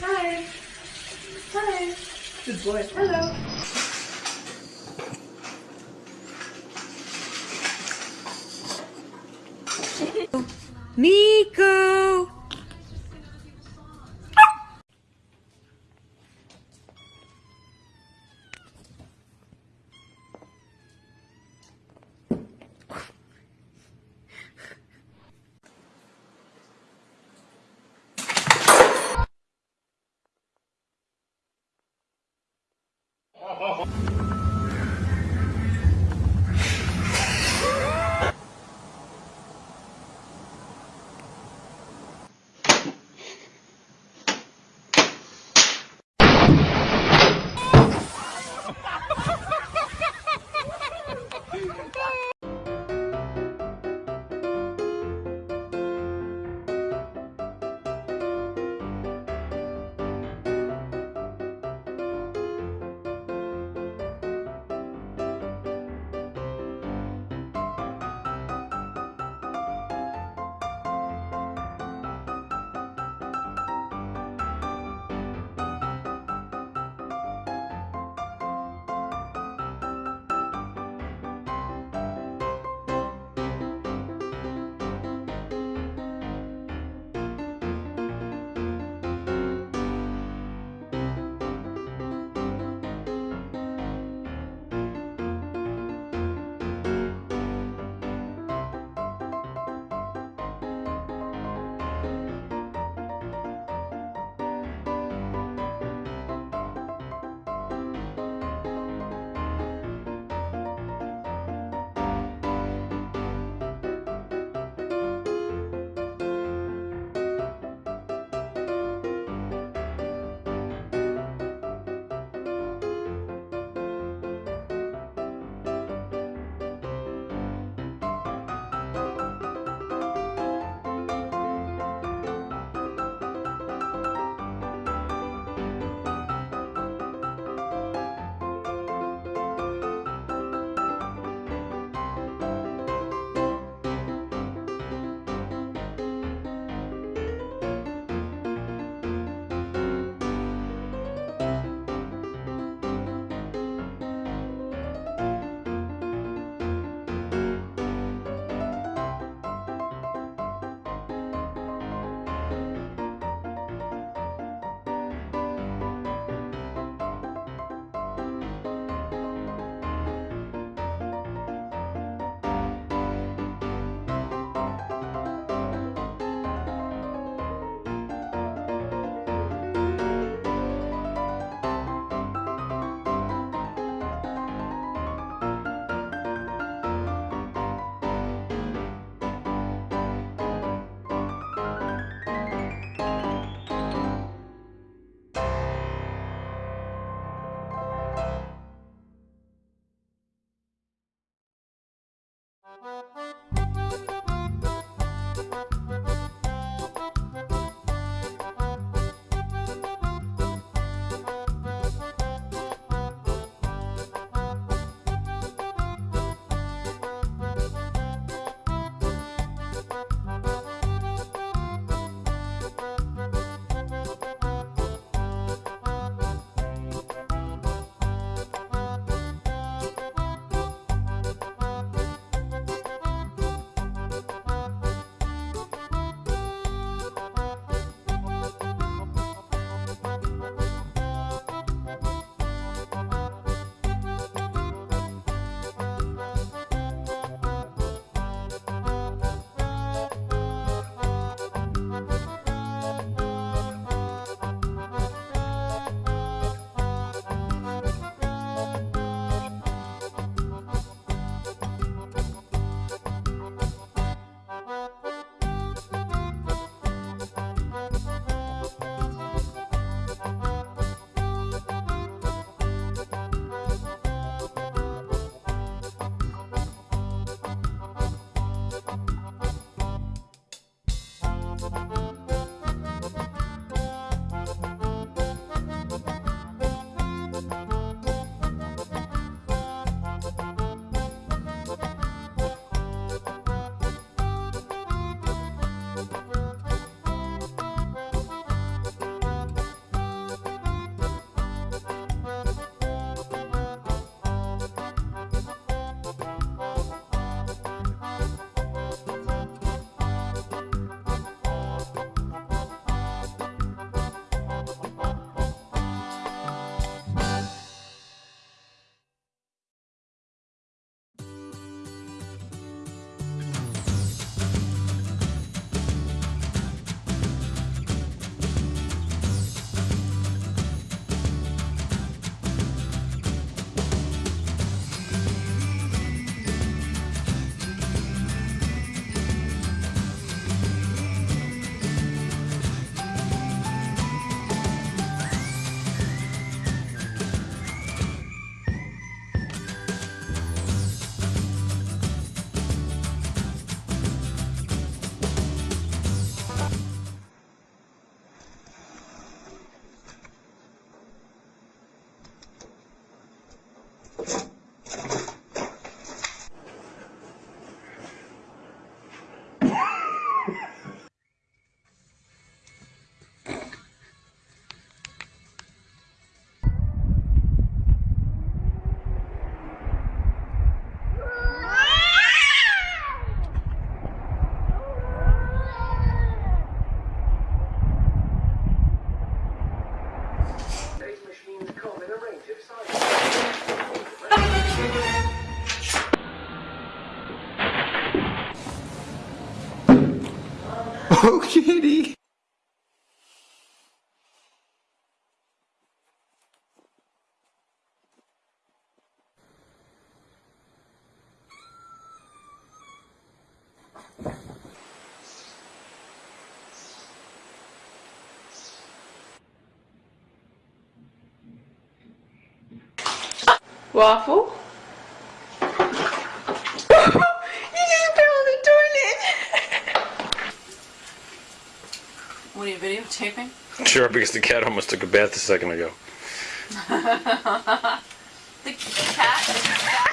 Hi. Hi. Good boy. Hello. Mika! Música kitty. Waffle? What are you videotaping? Sure, because the cat almost took a bath a second ago. The cat